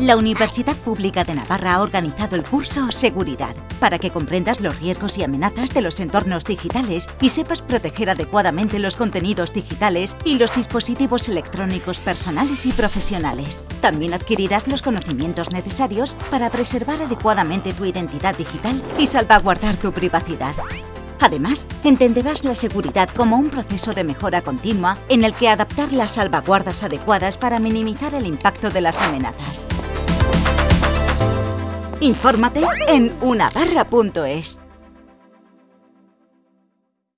La Universidad Pública de Navarra ha organizado el curso Seguridad para que comprendas los riesgos y amenazas de los entornos digitales y sepas proteger adecuadamente los contenidos digitales y los dispositivos electrónicos personales y profesionales. También adquirirás los conocimientos necesarios para preservar adecuadamente tu identidad digital y salvaguardar tu privacidad. Además, entenderás la seguridad como un proceso de mejora continua en el que adaptar las salvaguardas adecuadas para minimizar el impacto de las amenazas. Infórmate en unabarra.es.